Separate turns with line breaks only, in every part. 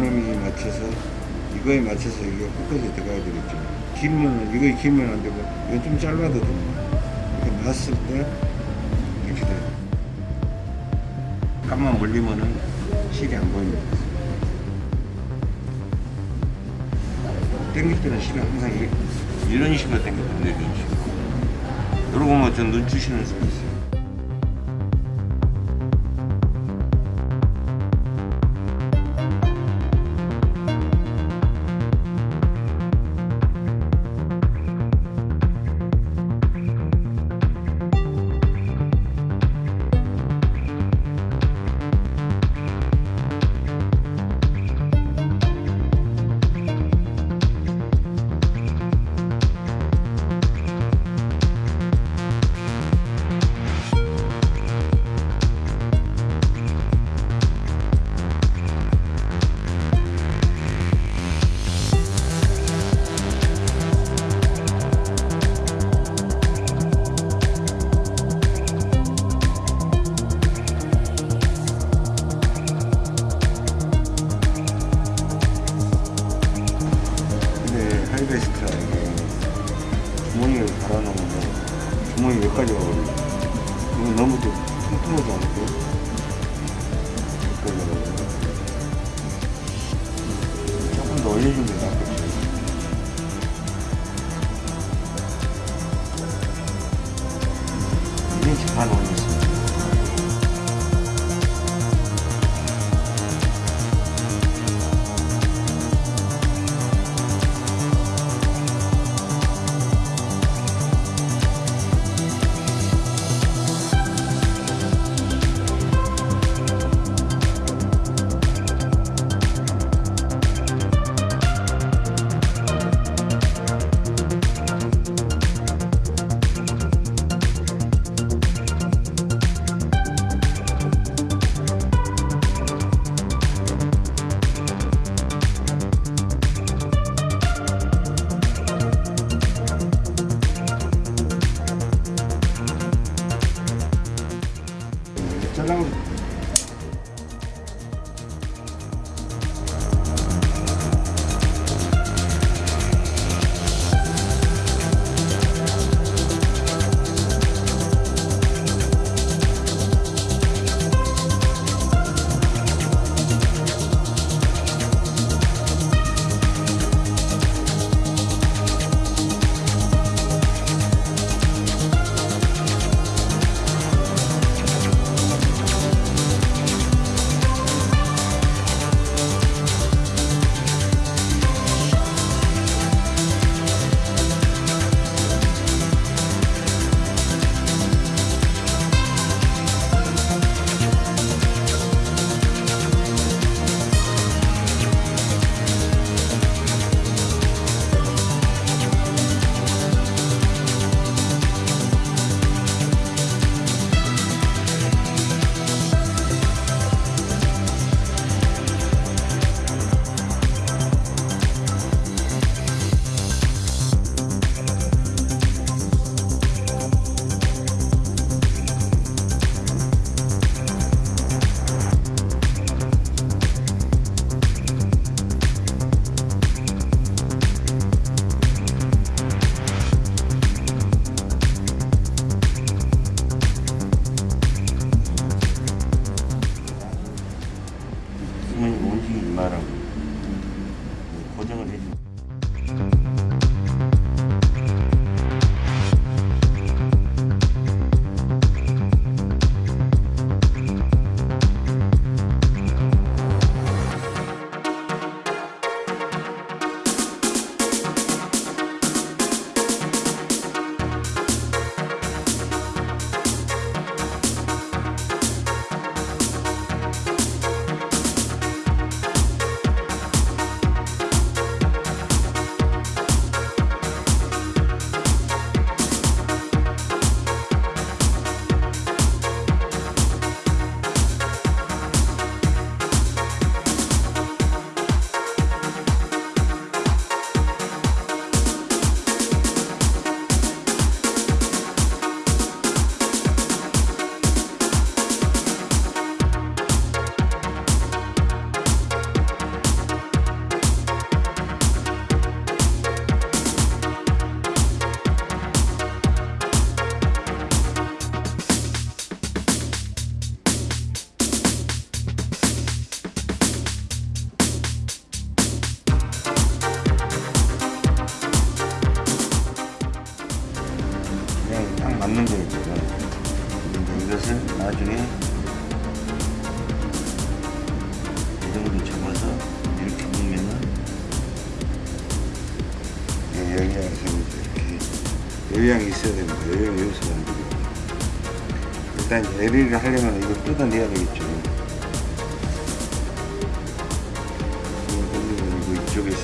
연음이 맞춰서 이거에 맞춰서 이게 끝까지 들어가야 되겠죠. 길면 이거 길면 안 되고 이건 좀 짧아도 됩니다. 이렇게 놨을 때 이렇게 돼요. 깜만 몰리면은 실이 안 보입니다. 땡길 때는 실은 항상 이- 이런 식으로 땡겨야 돼요. 이런 식으로. 이러고 보면 좀눈 주시는 수가 있어요.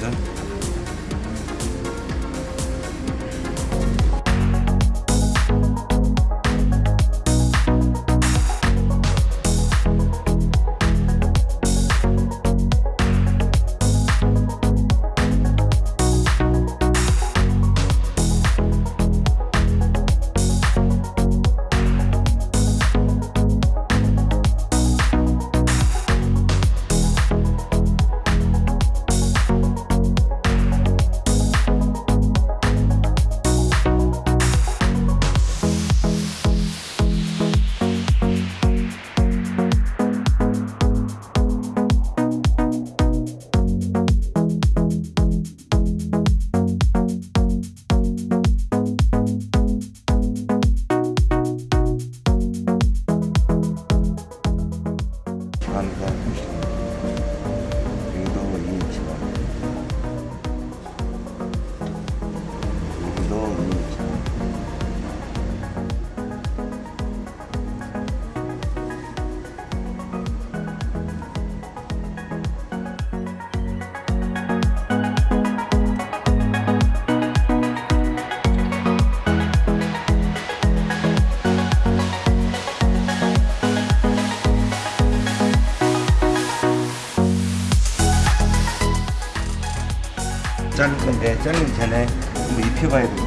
Yeah. 가야 돼요.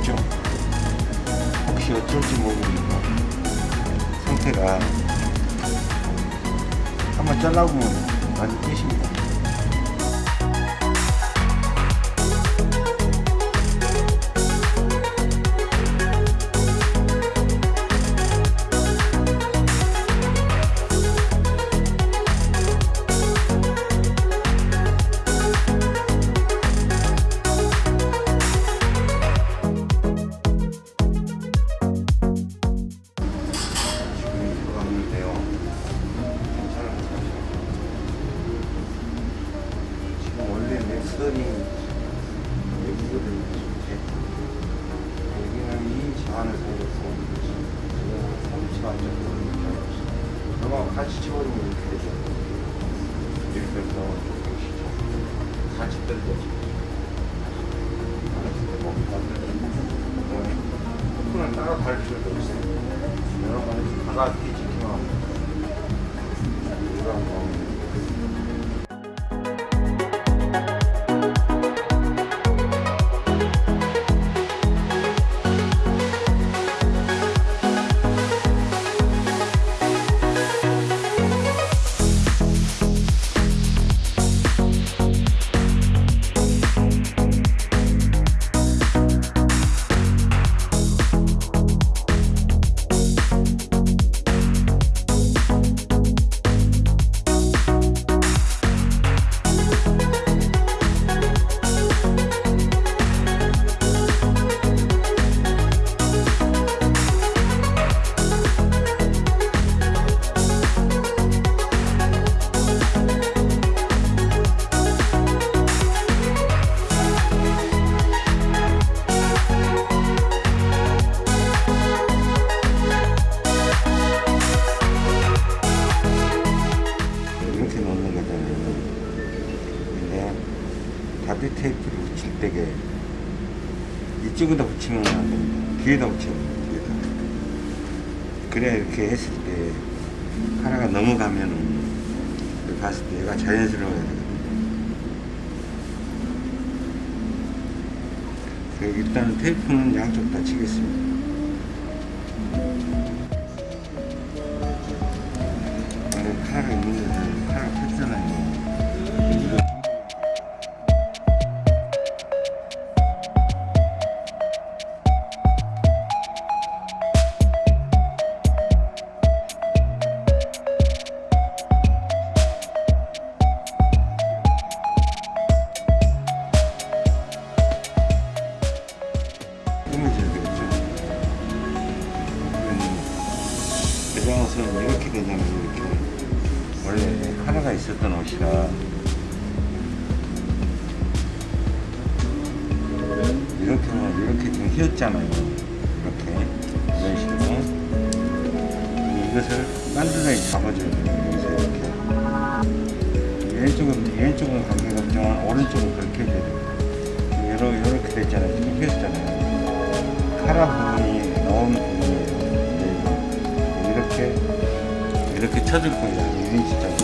이렇게 했을 때 카라가 넘어가면 봤을 그 때 얘가 자연스러워야 되거든요. 일단은 테이프는 양쪽 다 치겠습니다. 이것을 만두에 잡아줘야 돼요. 왼쪽은, 왼쪽은 관계가 없지만 오른쪽은 그렇게 해줘야 돼요. 요러, 요렇게 됐잖아요. 지금 폈잖아요. 카라 부분이 나오는 부분이에요. 네. 이렇게, 이렇게 쳐줄 거예요. 이런 식으로.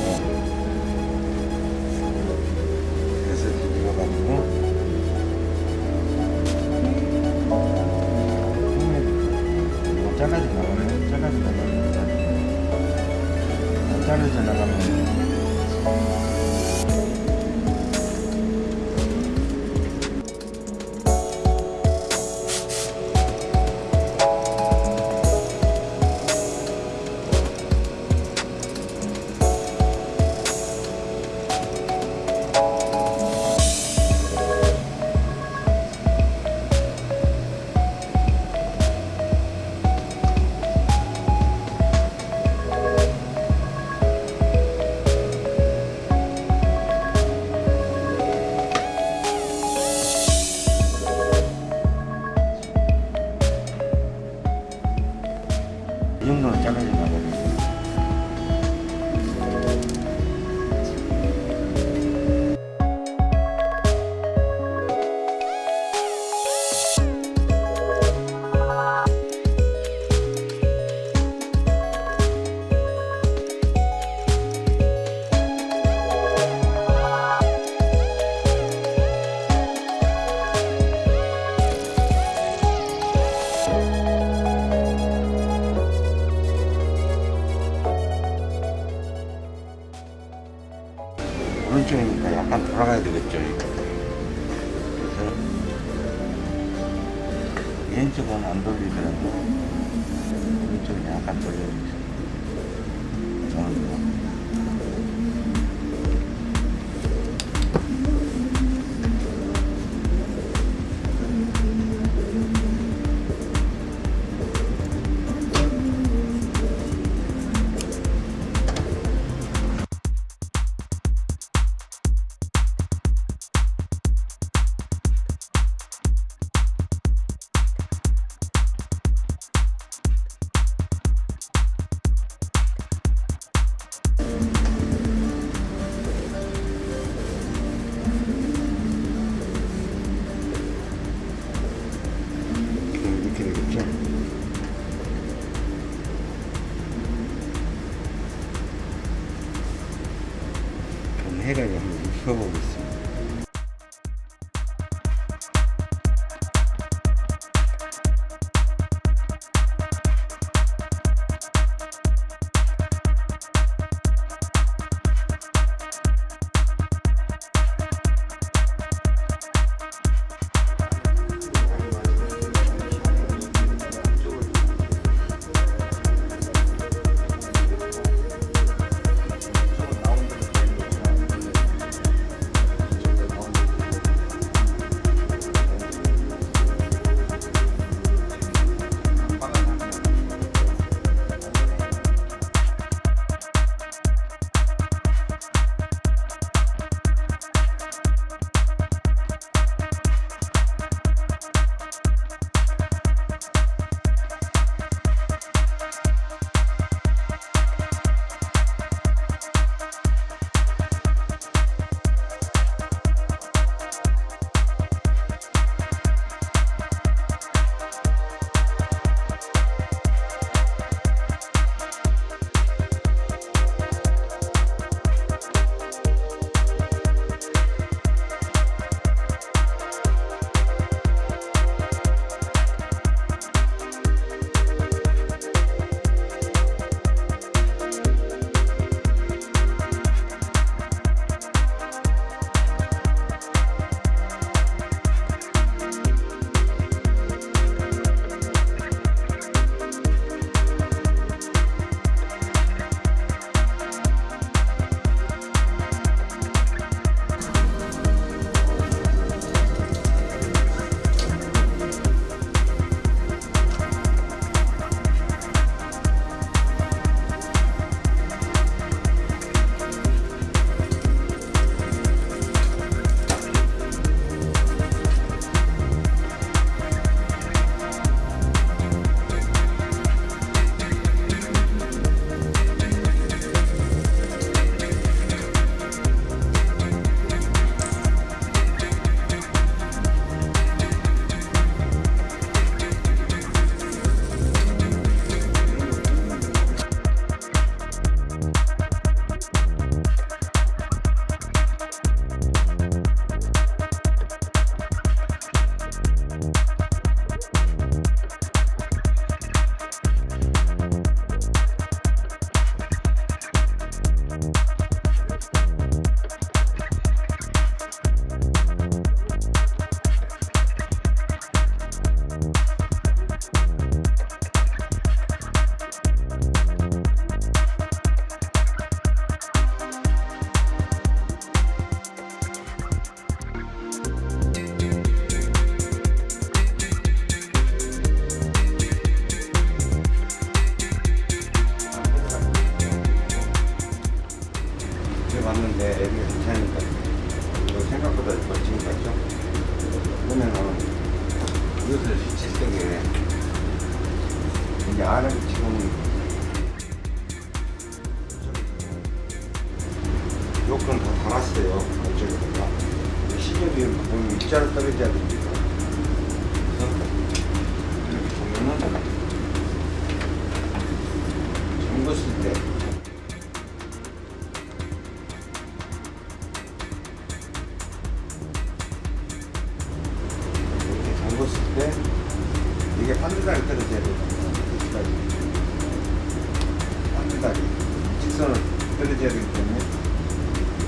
왼쪽은 안 돌리더라도 오른쪽은 약간 돌려주세요.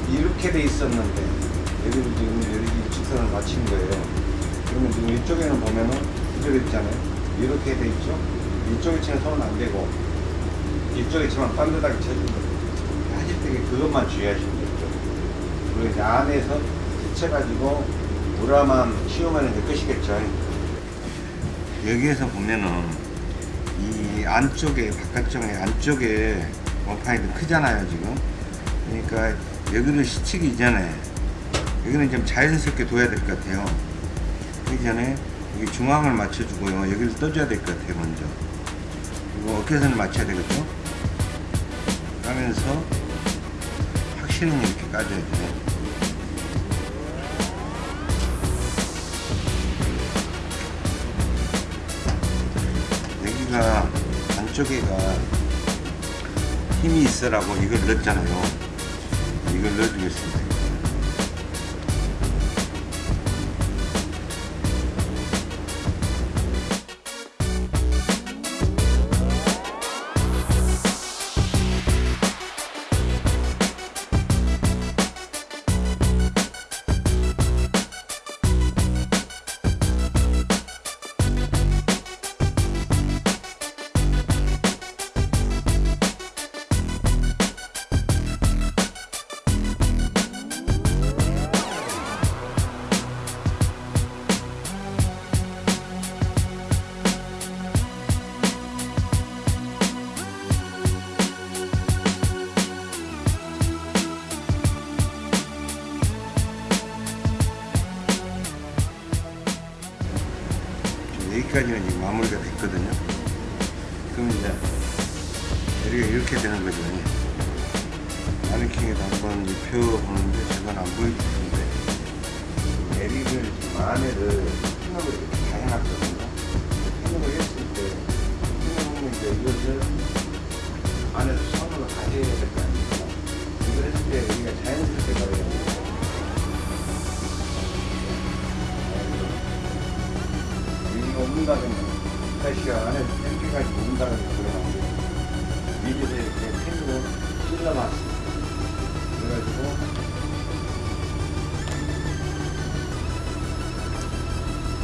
이렇게 돼 있었는데 여기를 지금 여기 직선을 맞춘 거예요. 그러면 지금 이쪽에는 보면은 그대로 있잖아요. 이렇게 돼 있죠? 이쪽에 치면 손은 안 되고 이쪽에 치면 반듯하게 쳐준 거예요 하실 때 그것만 주의하시면 되죠. 그리고 이제 안에서 스쳐가지고 우라만 씌우면 이제 끝이겠죠. 여기에서 보면은 이 안쪽에 바깥쪽에 안쪽에 원판이 좀 크잖아요 지금. 그러니까 여기를 스치기 전에 여기는 좀 자연스럽게 둬야 될 것 같아요. 그 전에 여기 중앙을 맞춰주고요. 여기를 떠줘야 될 것 같아요 먼저. 그리고 어깨선을 맞춰야 되겠죠? 하면서 확실히 이렇게 까줘야 돼요. 여기가 안쪽에가 힘이 있어라고 이걸 넣었잖아요 이걸 넣어주겠습니다 여기가 이렇게 되는 거죠. 마네킹에도 한번 입혀보는데 저건 안 텐데 내리를 지금 안에를 핀업을 이렇게 다 해놨거든요. 핀업을 했을 때 핀업은 이제 이것을 안에서 손으로 다 해야 될 거 아닙니까? 이걸 했을 때 여기가 자연스럽게 가야 돼요. 여기가 온다면 다시가 안에 땡기까지 온다는 미리서 이렇게 펜으로 찔러놨습니다. 그래가지고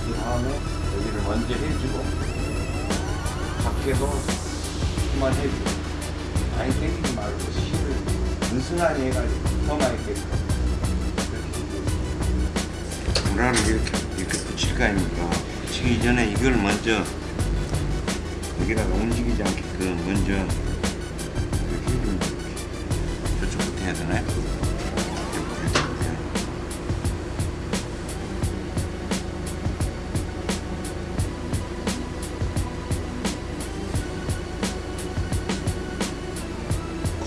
그 다음에 여기를 먼저 해주고 밖에도 그만 해주고 많이 땡기지 말고 실을 은순하게 해가지고 더 많이 해주고 무라를 이렇게 이렇게 붙일 거 아닙니까? 붙이기 전에 이걸 먼저 여기다가 움직이지 않게끔 먼저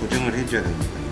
고정을 해줘야 됩니다.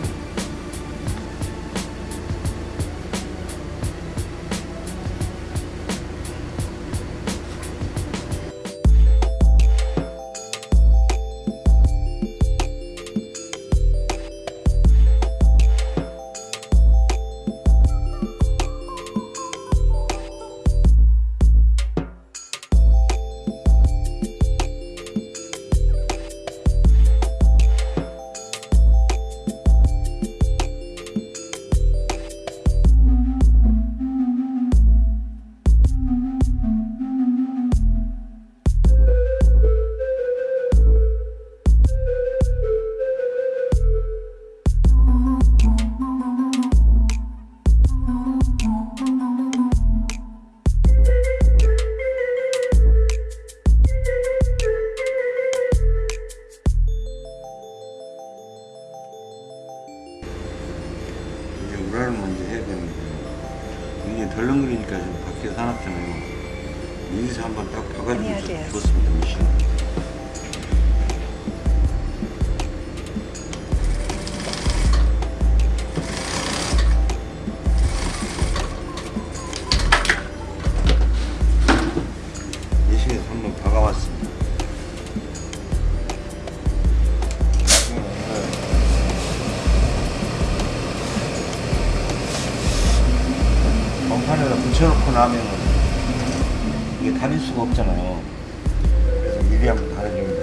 미리 한번. 이렇게.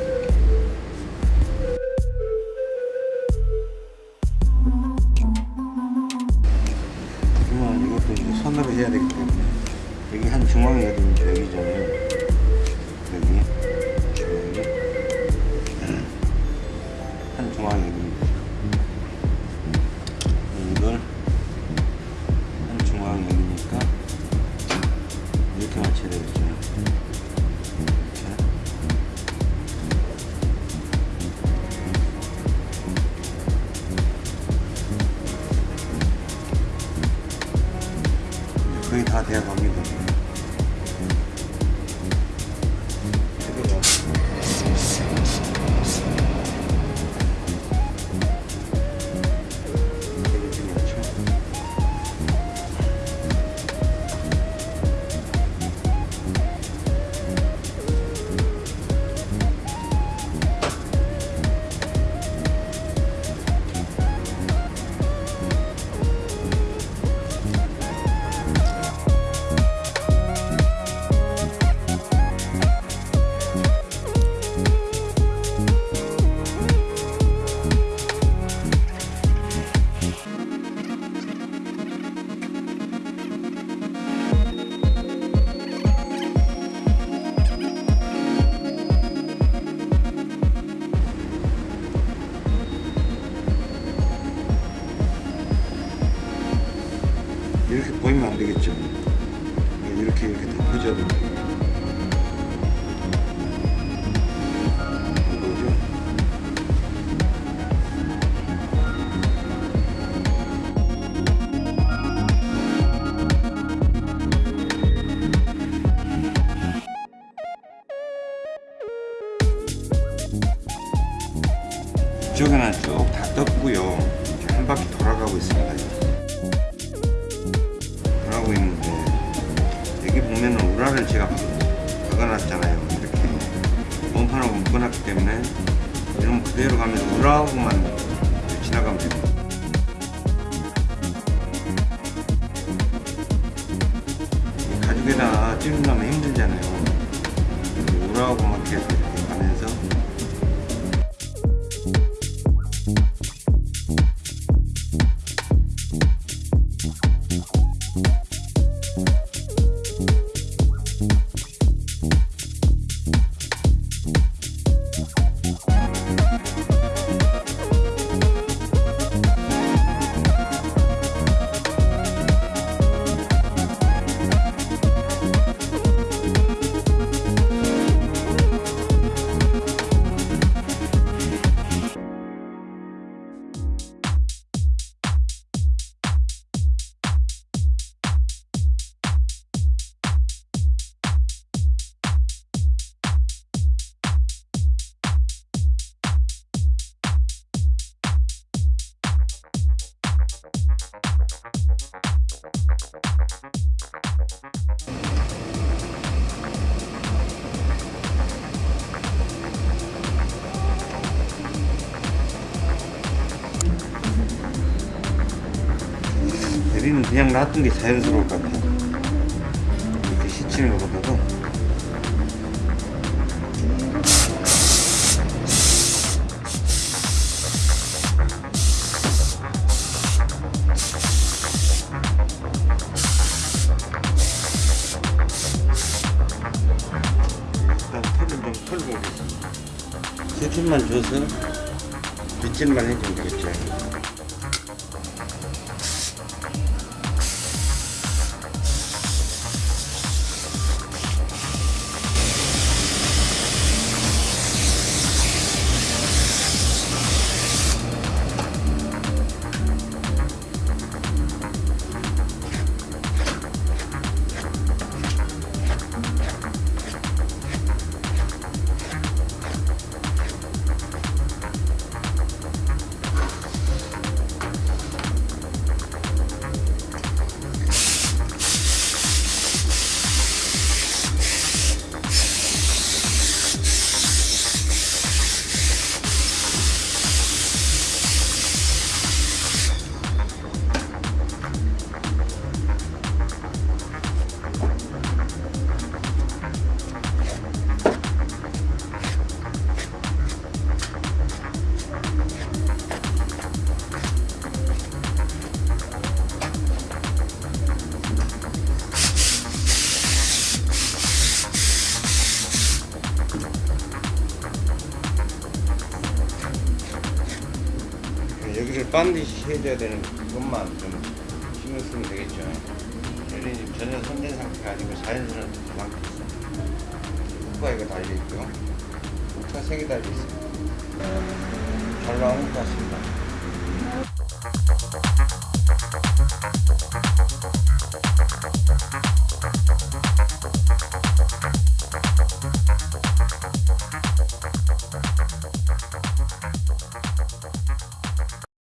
그러면 이것도 이제 손으로 해야 되기 때문에 여기 한 중앙이 어디 있죠? 여기잖아요. 이쪽에는 쭉다 떴고요. 이렇게 한 바퀴 돌아가고 있습니다. 돌아가고 있는데 여기 보면 은 우라를 제가 박아놨잖아요. 이렇게 원판하고 묶어놨기 때문에 이러면 그대로 가면서 우라하고만 지나가면 됩니다. 이 가죽에다 찌른다면 힘들잖아요. 우라하고만 계속 놔둔 게 자연스러울 것 같아. 이렇게 시치는 것보다도. 일단 털을 좀 털고 오겠습니다. 세팀만 줘서 빗질만 해주면 되겠죠. 반드시 해줘야 되는 그것만 좀 신경 쓰면 되겠죠. 얘는 지금 전혀 손댄 상태가 아니고 자연스러운 상태 있어. 후가 이거 달려 있고요. 목차 세개 달려 있어요. 잘 나온 것 같습니다.